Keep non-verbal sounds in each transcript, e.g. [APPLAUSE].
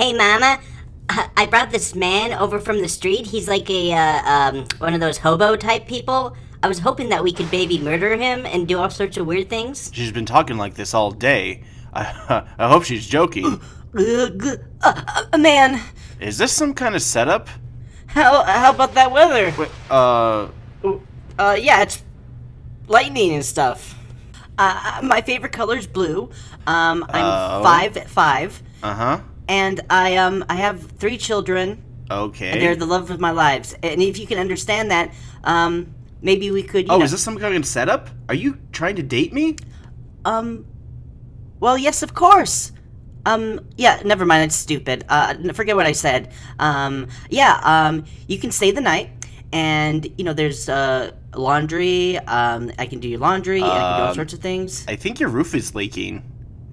Hey, Mama. I brought this man over from the street. He's like a uh, um, one of those hobo type people. I was hoping that we could maybe murder him and do all sorts of weird things. She's been talking like this all day. I, [LAUGHS] I hope she's joking. Uh, uh, man, Is this some kind of setup? how how about that weather? Wait, uh, Uh, yeah, it's lightning and stuff. Uh, my favorite color is blue. Um, I'm Oh. five at five, uh huh. And I um I have three children. Okay. They're the love of my lives, and if you can understand that, um, maybe we could. You oh, know, is this some kind of setup? Are you trying to date me? Um, well, yes, of course. Um, yeah, never mind. It's stupid. Uh, forget what I said. Um, yeah. Um, you can stay the night, and you know, there's uh laundry. Um, I can do your laundry, and I can do all Um, sorts of things. I think your roof is leaking.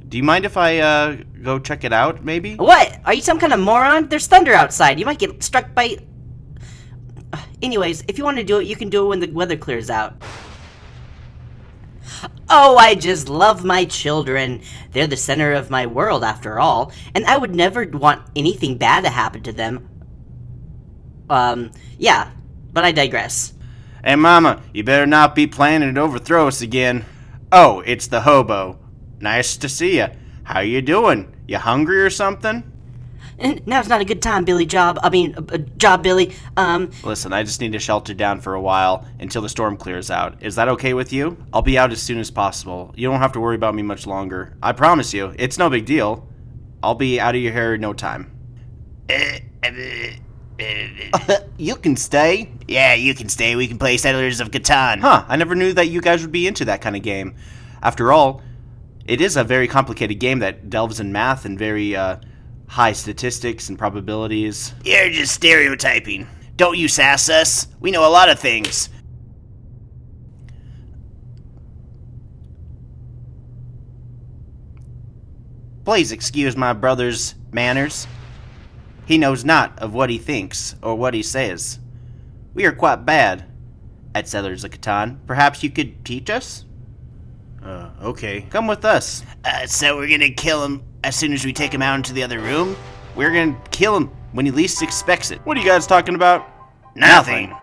Do you mind if I uh go check it out, maybe? What? Are you some kind of moron? There's thunder outside. You might get struck by. Uh, Anyways, if you want to do it, you can do it when the weather clears out. Oh, I just love my children. They're the center of my world, after all, and I would never want anything bad to happen to them. Um, yeah, but I digress. Hey, Mama, you better not be planning to overthrow us again. Oh, it's the hobo. Nice to see you. How you doing? You hungry or something? And now's not a good time, Billy Job. I mean, uh, uh, Job Billy. Um, Listen, I just need to shelter down for a while until the storm clears out. Is that okay with you? I'll be out as soon as possible. You don't have to worry about me much longer. I promise you, it's no big deal. I'll be out of your hair in no time. [LAUGHS] you can stay. Yeah, you can stay. We can play Settlers of Catan. Huh, I never knew that you guys would be into that kind of game. After all, it is a very complicated game that delves in math and very uh, high statistics and probabilities. You're just stereotyping. Don't you sass us. We know a lot of things. Please excuse my brother's manners. He knows not of what he thinks or what he says. We are quite bad at Settlers of Catan. Perhaps you could teach us? Uh, okay. Come with us. Uh, so we're gonna kill him as soon as we take him out into the other room? We're gonna kill him when he least expects it. What are you guys talking about? Nothing.